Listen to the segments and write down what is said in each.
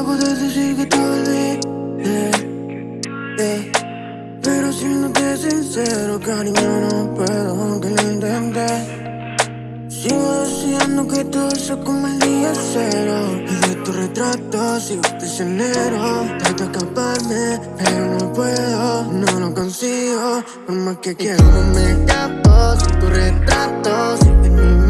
acabo de decir que te olvidé. Eh, eh. Pero siéndote sincero, cariño, no puedo aunque lo intenté. Sigo deseando que todo eso como el día cero. Y de tu retrato sigo prisionero. Trato de escaparme, pero no puedo No lo consigo, por más que quiero me escapo Sin tu retrato, sin mi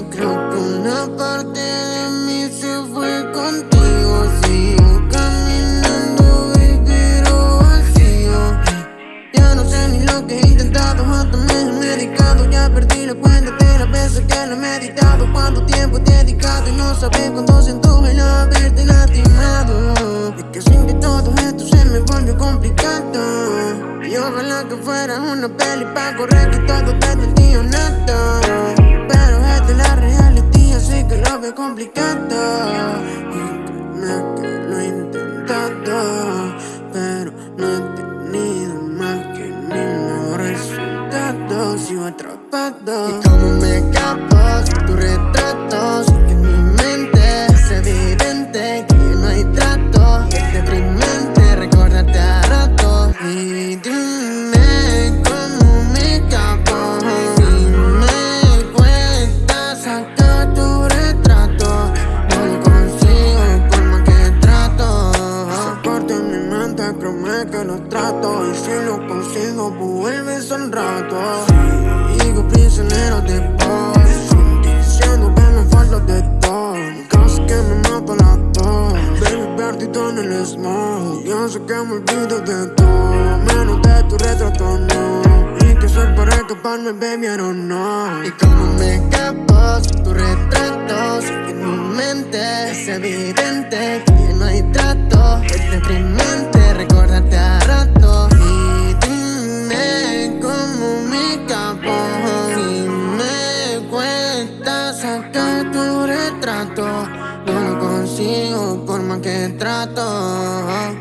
consigo, creo que una parte de mí se fue contigo. Sigo caminando, baby, pero vacío Ya no sé ni lo que he intentado, hasta me he medicado. Ya perdí la cuenta de las veces que lo he meditado. Cuánto tiempo he dedicado y no sabes cuánto siento el haberte lastimado. Es que sin que todo esto se me volvió complicado. Y ojalá que fuera una peli pa' correr que todo desde el día honesto Es la realidad, así que lo veo complicado. Créeme que lo he intentado Pero no he tenido más que el mismo resultado Sigo atrapado Y como me consigo, vuelves al rato. Sigo prisionero de vos Diciendo que me falta de todo. Casi que me mato la tos. Baby, perdido en el smoke Yo sé que me olvido de todo. Menos de tu retrato, no. Y que soy para escaparme, baby, I don't know. Y como me escapo si tu retrato Sé que mi mente es evidente No lo consigo por más que trato